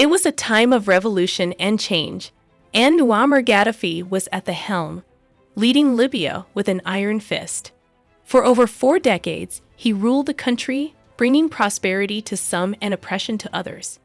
It was a time of revolution and change, and Muammar Gaddafi was at the helm, leading Libya with an iron fist. For over four decades, he ruled the country, bringing prosperity to some and oppression to others.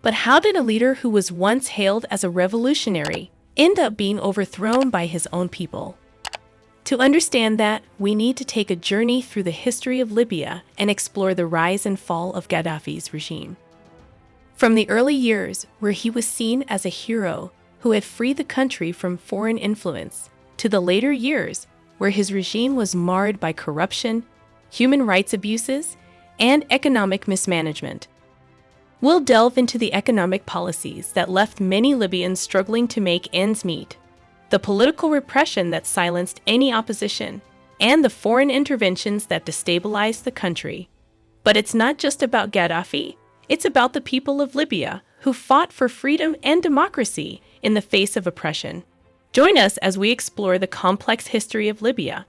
But how did a leader who was once hailed as a revolutionary end up being overthrown by his own people? To understand that, we need to take a journey through the history of Libya and explore the rise and fall of Gaddafi's regime. From the early years, where he was seen as a hero who had freed the country from foreign influence, to the later years, where his regime was marred by corruption, human rights abuses, and economic mismanagement. We'll delve into the economic policies that left many Libyans struggling to make ends meet, the political repression that silenced any opposition, and the foreign interventions that destabilized the country. But it's not just about Gaddafi, it's about the people of Libya who fought for freedom and democracy in the face of oppression. Join us as we explore the complex history of Libya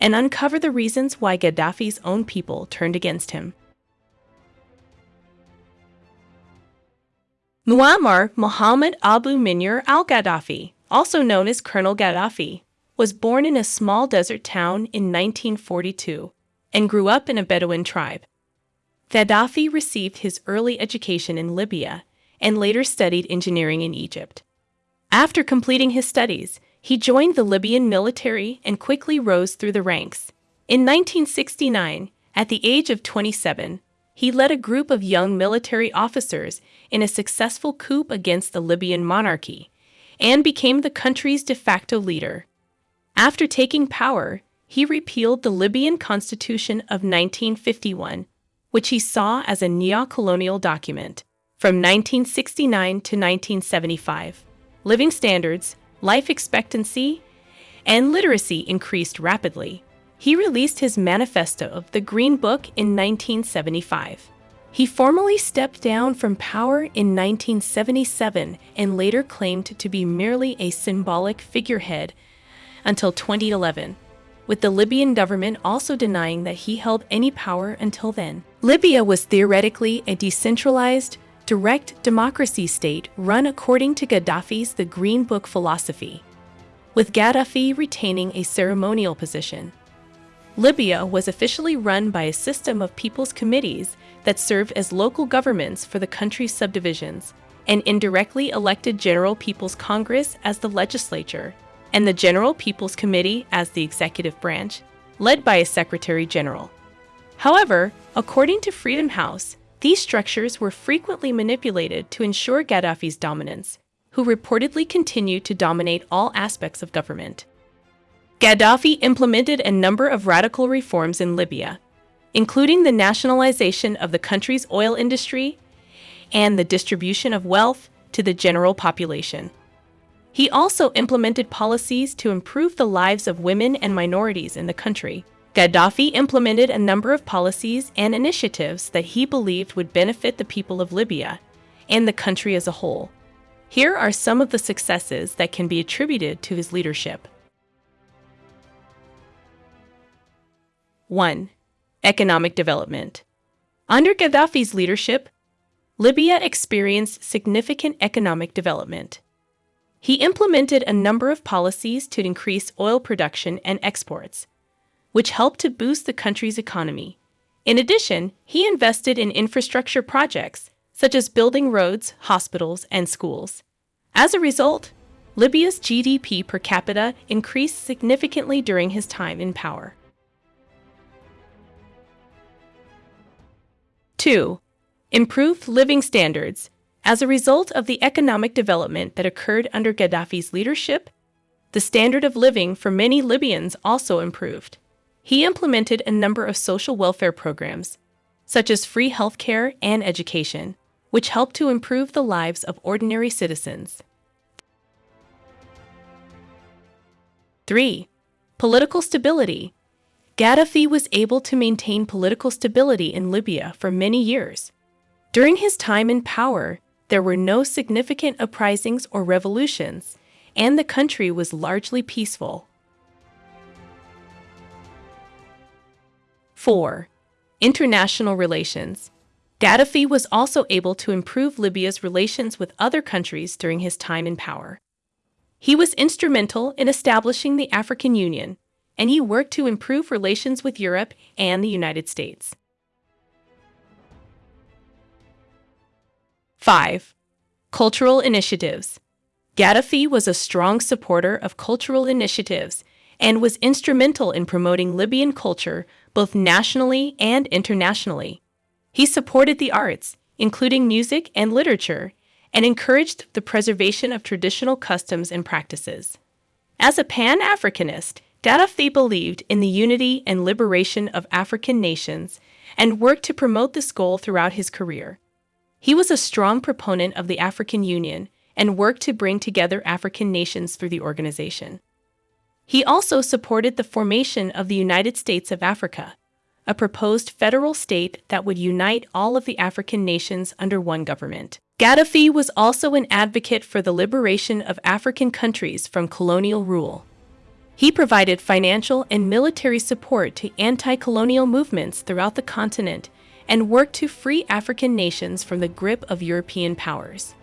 and uncover the reasons why Gaddafi's own people turned against him. Muammar Mohammed Abu Minyar al Gaddafi, also known as Colonel Gaddafi, was born in a small desert town in 1942 and grew up in a Bedouin tribe. Gaddafi received his early education in Libya and later studied engineering in Egypt. After completing his studies, he joined the Libyan military and quickly rose through the ranks. In 1969, at the age of 27, he led a group of young military officers in a successful coup against the Libyan monarchy and became the country's de facto leader. After taking power, he repealed the Libyan Constitution of 1951, which he saw as a neo-colonial document. From 1969 to 1975, living standards, life expectancy, and literacy increased rapidly he released his manifesto of the Green Book in 1975. He formally stepped down from power in 1977 and later claimed to be merely a symbolic figurehead until 2011, with the Libyan government also denying that he held any power until then. Libya was theoretically a decentralized, direct democracy state run according to Gaddafi's The Green Book philosophy, with Gaddafi retaining a ceremonial position. Libya was officially run by a system of people's committees that served as local governments for the country's subdivisions, and indirectly elected General People's Congress as the legislature, and the General People's Committee as the executive branch, led by a Secretary General. However, according to Freedom House, these structures were frequently manipulated to ensure Gaddafi's dominance, who reportedly continued to dominate all aspects of government. Gaddafi implemented a number of radical reforms in Libya, including the nationalization of the country's oil industry and the distribution of wealth to the general population. He also implemented policies to improve the lives of women and minorities in the country. Gaddafi implemented a number of policies and initiatives that he believed would benefit the people of Libya and the country as a whole. Here are some of the successes that can be attributed to his leadership. 1. Economic development. Under Gaddafi's leadership, Libya experienced significant economic development. He implemented a number of policies to increase oil production and exports, which helped to boost the country's economy. In addition, he invested in infrastructure projects, such as building roads, hospitals, and schools. As a result, Libya's GDP per capita increased significantly during his time in power. 2. Improved living standards. As a result of the economic development that occurred under Gaddafi's leadership, the standard of living for many Libyans also improved. He implemented a number of social welfare programs, such as free healthcare and education, which helped to improve the lives of ordinary citizens. 3. Political stability. Gaddafi was able to maintain political stability in Libya for many years. During his time in power, there were no significant uprisings or revolutions, and the country was largely peaceful. 4. International relations. Gaddafi was also able to improve Libya's relations with other countries during his time in power. He was instrumental in establishing the African Union, and he worked to improve relations with Europe and the United States. 5. Cultural initiatives. Gaddafi was a strong supporter of cultural initiatives and was instrumental in promoting Libyan culture both nationally and internationally. He supported the arts, including music and literature, and encouraged the preservation of traditional customs and practices. As a Pan Africanist, Gaddafi believed in the unity and liberation of African nations and worked to promote this goal throughout his career. He was a strong proponent of the African Union and worked to bring together African nations through the organization. He also supported the formation of the United States of Africa, a proposed federal state that would unite all of the African nations under one government. Gaddafi was also an advocate for the liberation of African countries from colonial rule. He provided financial and military support to anti colonial movements throughout the continent and worked to free African nations from the grip of European powers.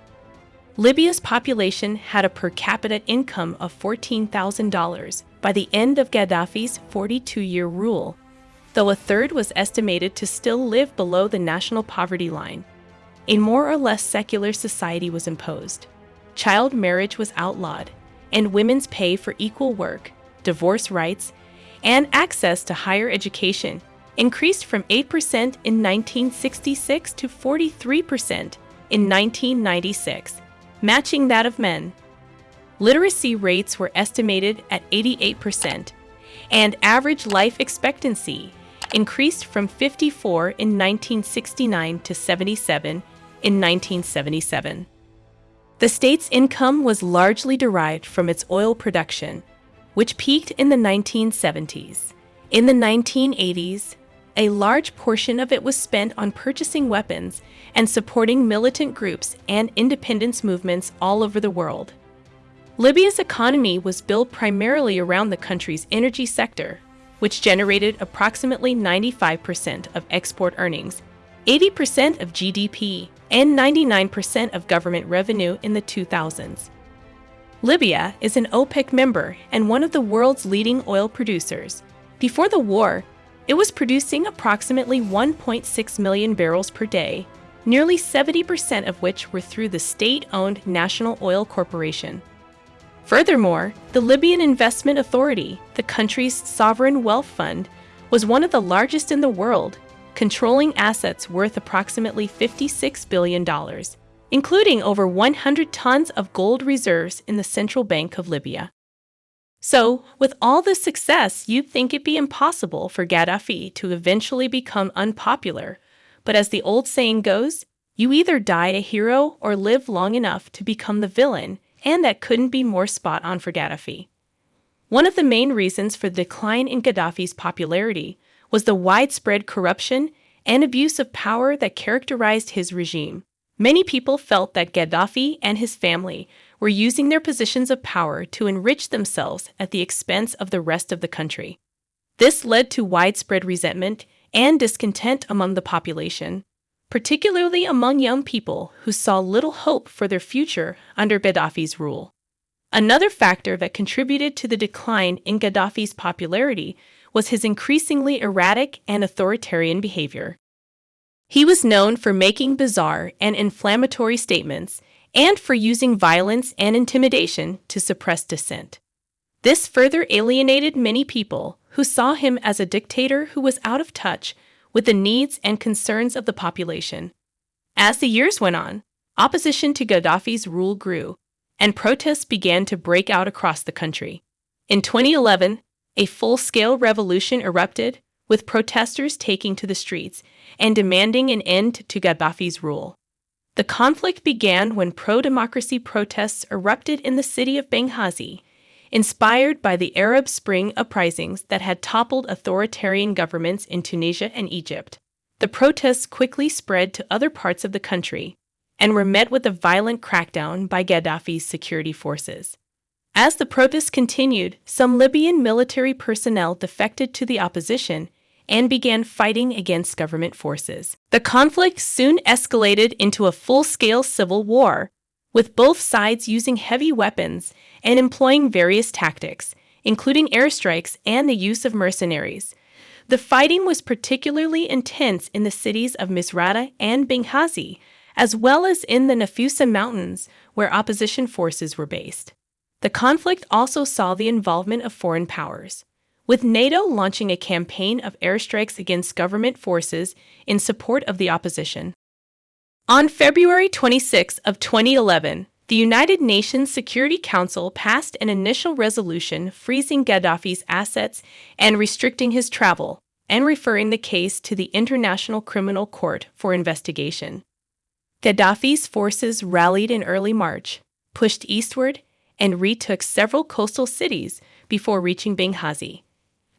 Libya's population had a per capita income of $14,000 by the end of Gaddafi's 42 year rule, though a third was estimated to still live below the national poverty line. A more or less secular society was imposed. Child marriage was outlawed, and women's pay for equal work, divorce rights, and access to higher education increased from 8% in 1966 to 43% in 1996, matching that of men. Literacy rates were estimated at 88%, and average life expectancy increased from 54 in 1969 to 77 in 1977. The state's income was largely derived from its oil production, which peaked in the 1970s. In the 1980s, a large portion of it was spent on purchasing weapons and supporting militant groups and independence movements all over the world. Libya's economy was built primarily around the country's energy sector, which generated approximately 95% of export earnings, 80% of GDP, and 99% of government revenue in the 2000s. Libya is an OPEC member and one of the world's leading oil producers. Before the war, it was producing approximately 1.6 million barrels per day, nearly 70% of which were through the state owned National Oil Corporation. Furthermore, the Libyan Investment Authority, the country's sovereign wealth fund, was one of the largest in the world, controlling assets worth approximately $56 billion, including over 100 tons of gold reserves in the Central Bank of Libya. So, with all this success, you'd think it'd be impossible for Gaddafi to eventually become unpopular. But as the old saying goes, you either die a hero or live long enough to become the villain and that couldn't be more spot on for Gaddafi. One of the main reasons for the decline in Gaddafi's popularity was the widespread corruption and abuse of power that characterized his regime. Many people felt that Gaddafi and his family were using their positions of power to enrich themselves at the expense of the rest of the country. This led to widespread resentment and discontent among the population, particularly among young people who saw little hope for their future under Gaddafi's rule. Another factor that contributed to the decline in Gaddafi's popularity was his increasingly erratic and authoritarian behavior. He was known for making bizarre and inflammatory statements and for using violence and intimidation to suppress dissent. This further alienated many people who saw him as a dictator who was out of touch with the needs and concerns of the population. As the years went on, opposition to Gaddafi's rule grew, and protests began to break out across the country. In 2011, a full scale revolution erupted, with protesters taking to the streets and demanding an end to Gaddafi's rule. The conflict began when pro democracy protests erupted in the city of Benghazi inspired by the Arab Spring uprisings that had toppled authoritarian governments in Tunisia and Egypt. The protests quickly spread to other parts of the country and were met with a violent crackdown by Gaddafi's security forces. As the protests continued, some Libyan military personnel defected to the opposition and began fighting against government forces. The conflict soon escalated into a full scale civil war, with both sides using heavy weapons and employing various tactics, including airstrikes and the use of mercenaries. The fighting was particularly intense in the cities of Misrata and Benghazi, as well as in the Nafusa Mountains, where opposition forces were based. The conflict also saw the involvement of foreign powers, with NATO launching a campaign of airstrikes against government forces in support of the opposition. On February 26 of 2011, the United Nations Security Council passed an initial resolution freezing Gaddafi's assets and restricting his travel, and referring the case to the International Criminal Court for investigation. Gaddafi's forces rallied in early March, pushed eastward, and retook several coastal cities before reaching Benghazi.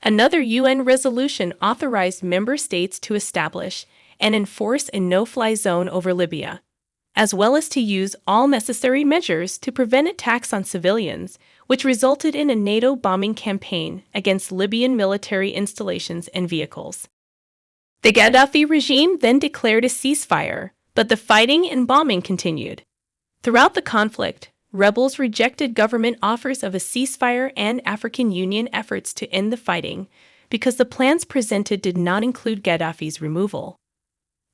Another UN resolution authorized member states to establish and enforce a no fly zone over Libya as well as to use all necessary measures to prevent attacks on civilians, which resulted in a NATO bombing campaign against Libyan military installations and vehicles. The Gaddafi regime then declared a ceasefire, but the fighting and bombing continued. Throughout the conflict, rebels rejected government offers of a ceasefire and African Union efforts to end the fighting because the plans presented did not include Gaddafi's removal.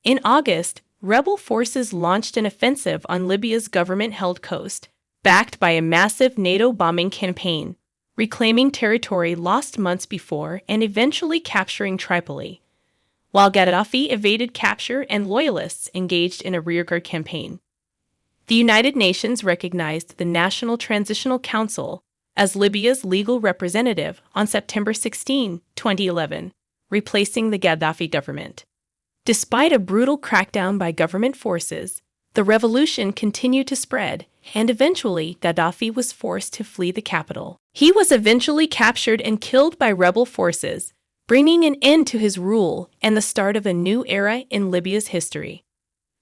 In August, rebel forces launched an offensive on Libya's government held coast, backed by a massive NATO bombing campaign, reclaiming territory lost months before and eventually capturing Tripoli, while Gaddafi evaded capture and loyalists engaged in a rearguard campaign. The United Nations recognized the National Transitional Council as Libya's legal representative on September 16, 2011, replacing the Gaddafi government. Despite a brutal crackdown by government forces, the revolution continued to spread, and eventually Gaddafi was forced to flee the capital. He was eventually captured and killed by rebel forces, bringing an end to his rule and the start of a new era in Libya's history.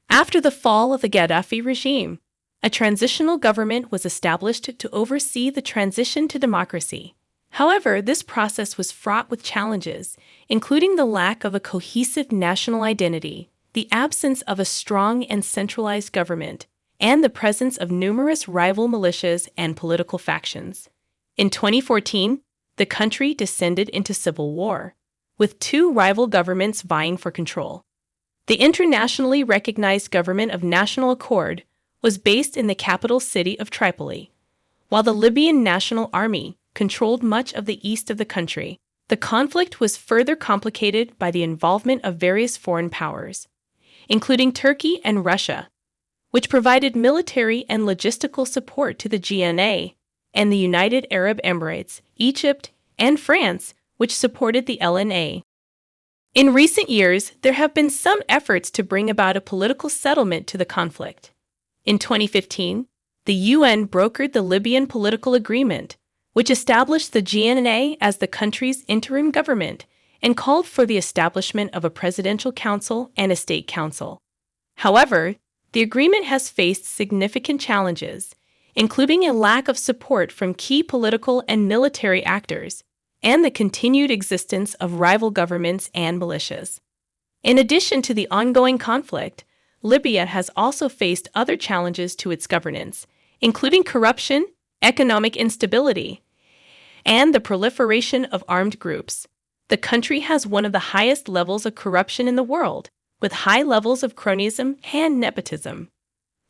After the fall of the Gaddafi regime, a transitional government was established to oversee the transition to democracy. However, this process was fraught with challenges, including the lack of a cohesive national identity, the absence of a strong and centralized government, and the presence of numerous rival militias and political factions. In 2014, the country descended into civil war, with two rival governments vying for control. The internationally recognized government of National Accord was based in the capital city of Tripoli, while the Libyan National Army controlled much of the east of the country. The conflict was further complicated by the involvement of various foreign powers, including Turkey and Russia, which provided military and logistical support to the GNA, and the United Arab Emirates, Egypt, and France, which supported the LNA. In recent years, there have been some efforts to bring about a political settlement to the conflict. In 2015, the UN brokered the Libyan political agreement, which established the GNA as the country's interim government and called for the establishment of a presidential council and a state council. However, the agreement has faced significant challenges, including a lack of support from key political and military actors, and the continued existence of rival governments and militias. In addition to the ongoing conflict, Libya has also faced other challenges to its governance, including corruption, economic instability, and the proliferation of armed groups. The country has one of the highest levels of corruption in the world, with high levels of cronyism and nepotism.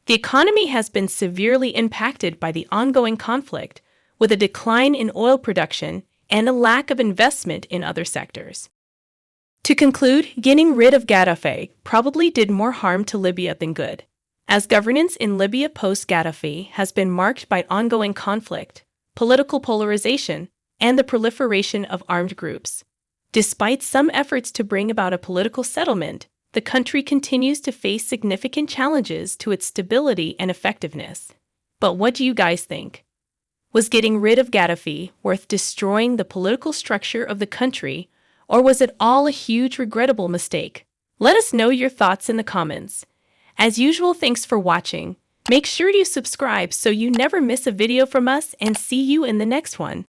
The economy has been severely impacted by the ongoing conflict, with a decline in oil production and a lack of investment in other sectors. To conclude, getting rid of Gaddafi probably did more harm to Libya than good, as governance in Libya post Gaddafi has been marked by ongoing conflict, political polarization, and the proliferation of armed groups. Despite some efforts to bring about a political settlement, the country continues to face significant challenges to its stability and effectiveness. But what do you guys think? Was getting rid of Gaddafi worth destroying the political structure of the country, or was it all a huge regrettable mistake? Let us know your thoughts in the comments. As usual, thanks for watching. Make sure you subscribe so you never miss a video from us and see you in the next one.